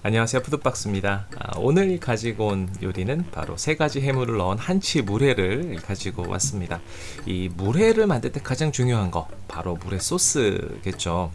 안녕하세요. 푸드박스입니다. 아, 오늘 가지고 온 요리는 바로 세 가지 해물을 넣은 한치 물회를 가지고 왔습니다. 이 물회를 만들 때 가장 중요한 거 바로 물회 소스겠죠.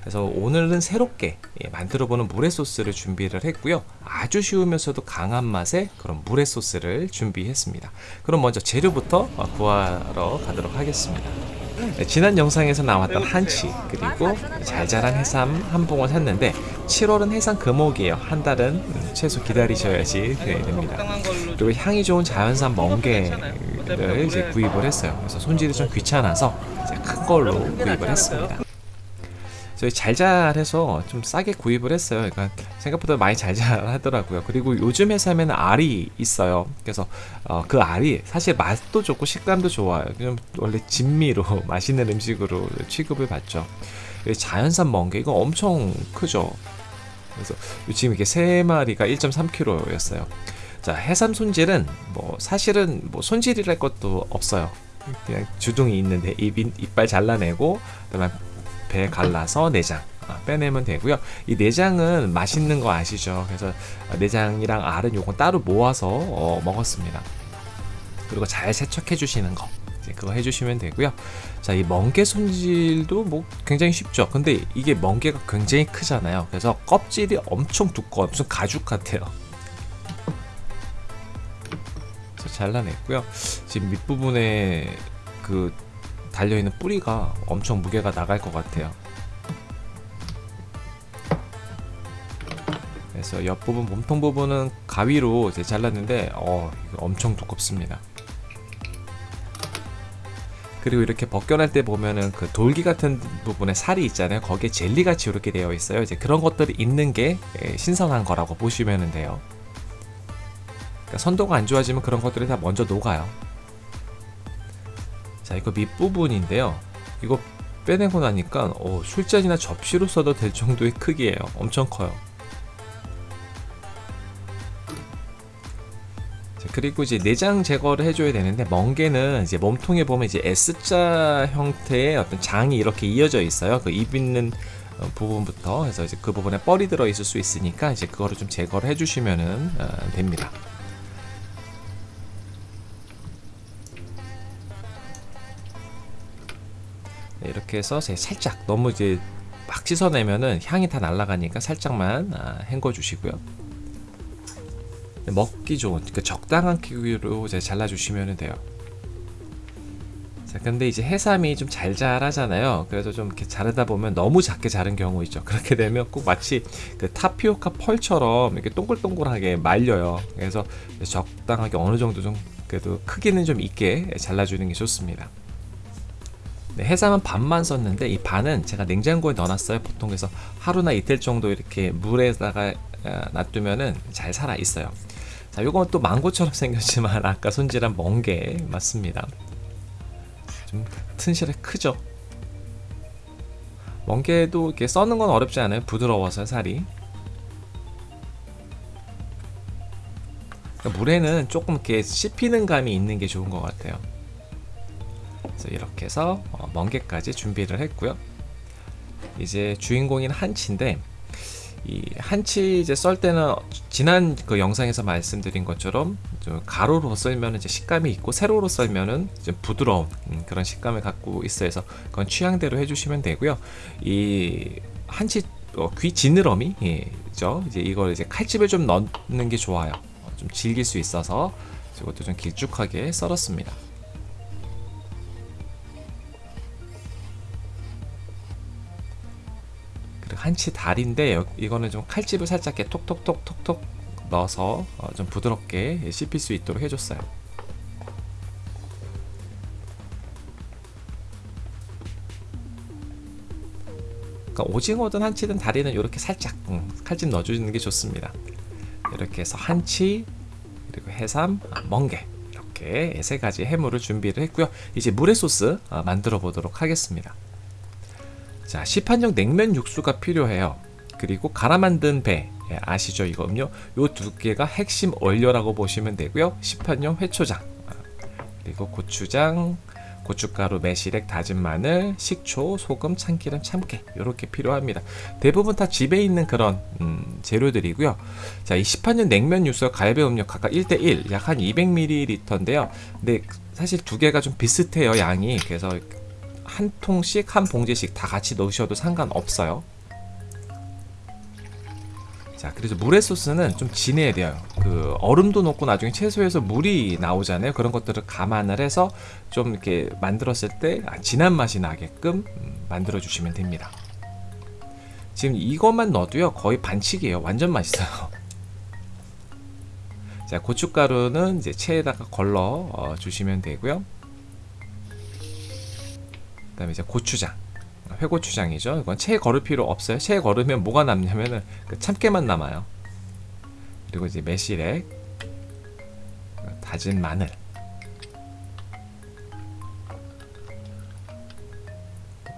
그래서 오늘은 새롭게 예, 만들어 보는 물회 소스를 준비를 했고요. 아주 쉬우면서도 강한 맛의 그런 물회 소스를 준비했습니다. 그럼 먼저 재료부터 구하러 가도록 하겠습니다. 네, 지난 영상에서 나왔던 한치 그리고 잘 자란 해삼 한 봉을 샀는데 7월은 해삼 금옥이에요. 한 달은 최소 기다리셔야지 됩니다. 그리고 향이 좋은 자연산 멍게를 이제 구입을 했어요. 그래서 손질이 좀 귀찮아서 큰 걸로 구입을 했습니다 저희 잘잘해서 좀 싸게 구입을 했어요. 그러니까 생각보다 많이 잘잘 하더라고요. 그리고 요즘 해삼에는 알이 있어요. 그래서 어, 그 알이 사실 맛도 좋고 식감도 좋아요. 좀 원래 진미로 맛있는 음식으로 취급을 받죠. 자연산 멍게 이거 엄청 크죠. 그래서 지금 이렇게 세 마리가 1.3kg였어요. 자 해삼 손질은 뭐 사실은 뭐 손질이랄 것도 없어요. 그냥 주둥이 있는데 입, 이빨 잘라내고 그다음에 배 갈라서 내장 아, 빼내면 되고요. 이 내장은 맛있는 거 아시죠? 그래서 내장이랑 알은 요건 따로 모아서 어, 먹었습니다. 그리고 잘 세척해 주시는 거 그거 해주시면 되고요. 자이 멍게 손질도 뭐 굉장히 쉽죠. 근데 이게 멍게가 굉장히 크잖아요. 그래서 껍질이 엄청 두꺼워 무슨 가죽 같아요. 잘라냈고요. 지금 밑부분에 그 달려있는 뿌리가 엄청 무게가 나갈 것 같아요. 그래서 옆부분 몸통 부분은 가위로 이제 잘랐는데 어 엄청 두껍습니다. 그리고 이렇게 벗겨낼 때 보면은 그 돌기 같은 부분에 살이 있잖아요. 거기에 젤리같이 이렇게 되어 있어요. 이제 그런 것들이 있는 게 예, 신선한 거라고 보시면 돼요. 그러니까 선도가 안 좋아지면 그런 것들이 다 먼저 녹아요 자 이거 밑부분인데요. 이거 빼내고 나니까 어, 술잔이나 접시로 써도 될 정도의 크기예요. 엄청 커요. 자, 그리고 이제 내장 제거를 해줘야 되는데 멍게는 이제 몸통에 보면 이제 S자 형태의 어떤 장이 이렇게 이어져 있어요. 그 입 있는 어, 부분부터. 해서 이제 그 부분에 뻘이 들어 있을 수 있으니까 이제 그거를 좀 제거를 해주시면 어, 됩니다 이렇게 해서 살짝 너무 이제 막 씻어내면은 향이 다 날아가니까 살짝만 아, 헹궈 주시고요. 네, 먹기 좋은 그 적당한 크기로 잘라 주시면 돼요. 자 근데 이제 해삼이 좀 잘 자라잖아요. 그래서 좀 이렇게 자르다 보면 너무 작게 자른 경우 있죠. 그렇게 되면 꼭 마치 그 타피오카 펄처럼 이렇게 동글동글하게 말려요. 그래서 적당하게 어느 정도 좀 그래도 크기는 좀 있게 잘라주는 게 좋습니다 네, 해삼은 반만 썼는데 이 반은 제가 냉장고에 넣어놨어요. 보통 그래서 하루나 이틀 정도 이렇게 물에다가 어, 놔두면은 잘 살아 있어요. 자 요건 또 망고처럼 생겼지만 아까 손질한 멍게 맞습니다. 좀 튼실해 크죠? 멍게도 이렇게 써는 건 어렵지 않아요. 부드러워서 살이. 그러니까 물에는 조금 이렇게 씹히는 감이 있는 게 좋은 것 같아요 그래서 이렇게 해서 어, 멍게까지 준비를 했고요 이제 주인공인 한치인데 이 한치 이제 썰 때는 지난 그 영상에서 말씀드린 것처럼 좀 가로로 썰면 이제 식감이 있고 세로로 썰면은 좀 부드러운 음, 그런 식감을 갖고 있어요. 그래서 그건 취향대로 해주시면 되고요. 이 한치 어, 귀 지느러미 죠 이제 이걸 이제 칼집을 좀 넣는 게 좋아요. 어, 좀 질길 수 있어서 이것도 좀 길쭉하게 썰었습니다. 한치 다리인데 이거는 좀 칼집을 살짝 톡톡톡톡톡 넣어서 어, 좀 부드럽게 씹힐 수 있도록 해줬어요. 그러니까 오징어든 한치든 다리는 이렇게 살짝 음, 칼집 넣어주는 게 좋습니다. 이렇게 해서 한치 그리고 해삼, 아, 멍게 이렇게 세 가지 해물을 준비를 했고요. 이제 물회 소스 어, 만들어 보도록 하겠습니다 자 시판용 냉면 육수가 필요해요 그리고 갈아 만든 배 예, 아시죠 이거 음료 요 두 개가 핵심 원료라고 보시면 되고요 시판용 회초장 아, 그리고 고추장 고춧가루, 매실액, 다진 마늘, 식초, 소금, 참기름, 참깨 이렇게 필요합니다. 대부분 다 집에 있는 그런 음, 재료들이고요. 자, 이 시판용 냉면 육수와 갈배 음료 각각 1대1 약 한 200ml인데요. 근데 사실 두 개가 좀 비슷해요 양이. 그래서 한 통씩 한 봉지씩 다 같이 넣으셔도 상관없어요. 자, 그래서 물회 소스는 좀 진해야 돼요. 그 얼음도 넣고 나중에 채소에서 물이 나오잖아요. 그런 것들을 감안을 해서 좀 이렇게 만들었을 때 아, 진한 맛이 나게끔 음, 만들어 주시면 됩니다. 지금 이것만 넣어도요 거의 반칙이에요. 완전 맛있어요. 자, 고춧가루는 이제 체에다가 걸러 어, 주시면 되고요. 그 다음에 이제 고추장. 회고추장이죠. 이건 체에 걸을 필요 없어요. 체에 걸으면 뭐가 남냐면은 그 참깨만 남아요. 그리고 이제 매실액, 다진 마늘,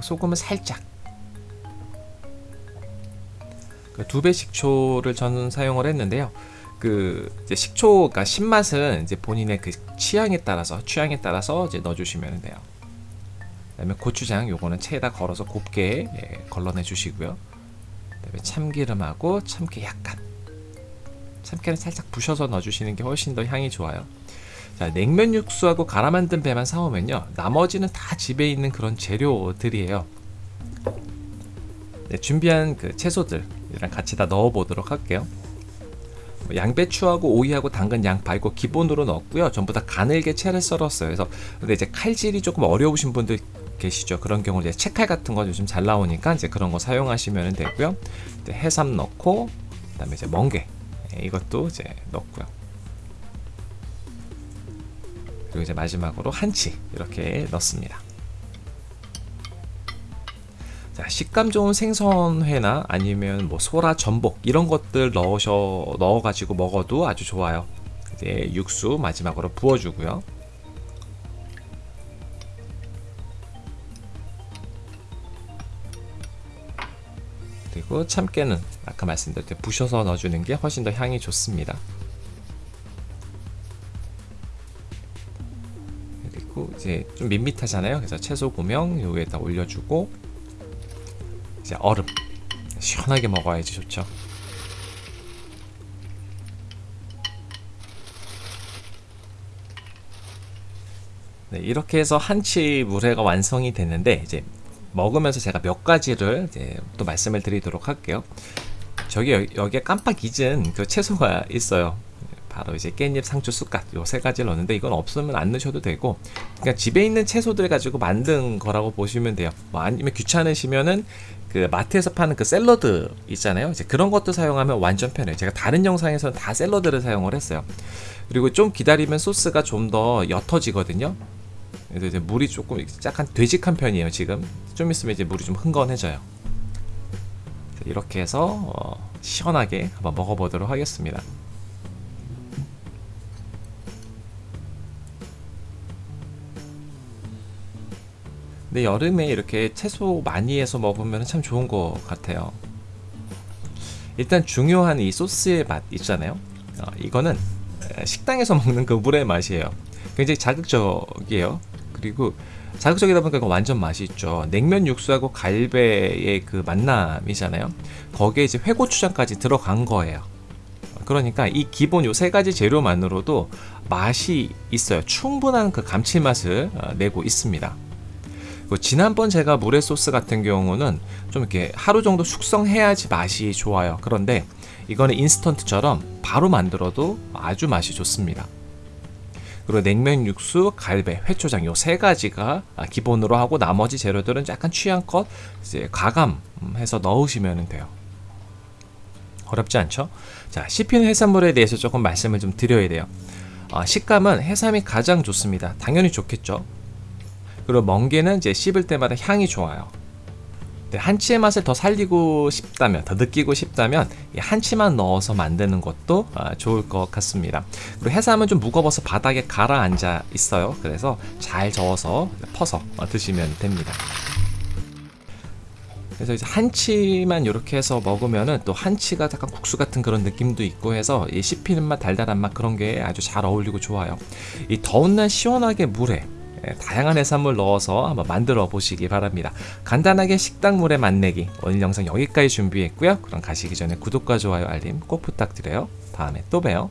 소금은 살짝. 그두배 식초를 저는 사용을 했는데요. 그 식초가 그러니까 신맛은 이제 본인의 그 취향에 따라서 취향에 따라서 이제 넣어주시면 돼요. 그다음에 고추장 요거는 체에다 걸어서 곱게 예, 걸러내 주시고요. 그다음에 참기름하고 참깨 약간 참깨는 살짝 부셔서 넣어주시는 게 훨씬 더 향이 좋아요. 자 냉면 육수하고 갈아 만든 배만 사오면요 나머지는 다 집에 있는 그런 재료들이에요. 네, 준비한 그 채소들이랑 같이 다 넣어 보도록 할게요. 뭐 양배추하고 오이하고 당근, 양파 이거 기본으로 넣었고요. 전부 다 가늘게 채를 썰었어요. 그래서 근데 이제 칼질이 조금 어려우신 분들 계시죠. 그런 경우 이제 채칼 같은 거 요즘 잘 나오니까 이제 그런 거 사용하시면 되고요. 이제 해삼 넣고 그다음에 이제 멍게 예, 이것도 이제 넣고요. 그리고 이제 마지막으로 한치 이렇게 넣습니다. 자, 식감 좋은 생선회나 아니면 뭐 소라, 전복 이런 것들 넣으셔 넣어 가지고 먹어도 아주 좋아요. 이제 육수 마지막으로 부어주고요. 그리고 참깨는 아까 말씀드렸듯이 부셔서 넣어주는 게 훨씬 더 향이 좋습니다. 그리고 이제 좀 밋밋하잖아요. 그래서 채소 고명 요 위에다 올려주고 이제 얼음 시원하게 먹어야지 좋죠. 네, 이렇게 해서 한치 물회가 완성이 됐는데 이제 먹으면서 제가 몇 가지를 또 말씀을 드리도록 할게요. 저기 여기 에 깜빡 잊은 그 채소가 있어요. 바로 이제 깻잎, 상추, 쑥갓 요 세 가지를 넣는데 이건 없으면 안 넣으셔도 되고 그러니까 집에 있는 채소들 가지고 만든 거라고 보시면 돼요. 뭐 아니면 귀찮으시면은 그 마트에서 파는 그 샐러드 있잖아요. 이제 그런 것도 사용하면 완전 편해요. 제가 다른 영상에서는 다 샐러드를 사용을 했어요. 그리고 좀 기다리면 소스가 좀 더 옅어지거든요. 그래서 이제 물이 조금 약간 되직한 편이에요. 지금 좀 있으면 이제 물이 좀 흥건해져요. 이렇게 해서 어, 시원하게 한번 먹어보도록 하겠습니다. 근데 여름에 이렇게 채소 많이 해서 먹으면 참 좋은 것 같아요. 일단 중요한 이 소스의 맛 있잖아요. 어, 이거는 식당에서 먹는 그 물의 맛이에요. 굉장히 자극적이에요. 그리고 자극적이다 보니까 완전 맛있죠. 냉면 육수하고 갈배의 그 만남이잖아요. 거기에 이제 회고추장까지 들어간 거예요. 그러니까 이 기본 요 세 가지 재료만으로도 맛이 있어요. 충분한 그 감칠맛을 어, 내고 있습니다. 지난번 제가 물회 소스 같은 경우는 좀 이렇게 하루 정도 숙성해야지 맛이 좋아요. 그런데 이거는 인스턴트처럼 바로 만들어도 아주 맛이 좋습니다. 그리고 냉면 육수, 갈배, 회초장 요 세 가지가 기본으로 하고 나머지 재료들은 약간 취향껏 이제 가감해서 넣으시면 돼요. 어렵지 않죠? 자, 씹히는 해산물에 대해서 조금 말씀을 좀 드려야 돼요. 아, 식감은 해삼이 가장 좋습니다. 당연히 좋겠죠. 그리고 멍게는 이제 씹을 때마다 향이 좋아요. 한치의 맛을 더 살리고 싶다면, 더 느끼고 싶다면 한치만 넣어서 만드는 것도 아, 좋을 것 같습니다. 그리고 해삼은 좀 무거워서 바닥에 가라앉아 있어요. 그래서 잘 저어서 퍼서 드시면 됩니다. 그래서 이제 한치만 이렇게 해서 먹으면은 또 한치가 약간 국수 같은 그런 느낌도 있고 해서 이 씹히는 맛, 달달한 맛 그런 게 아주 잘 어울리고 좋아요. 이 더운 날 시원하게 물에 예, 다양한 해산물 넣어서 한번 만들어 보시기 바랍니다. 간단하게 식당물에 맛내기 오늘 영상 여기까지 준비했고요. 그럼 가시기 전에 구독과 좋아요 알림 꼭 부탁드려요. 다음에 또 봬요.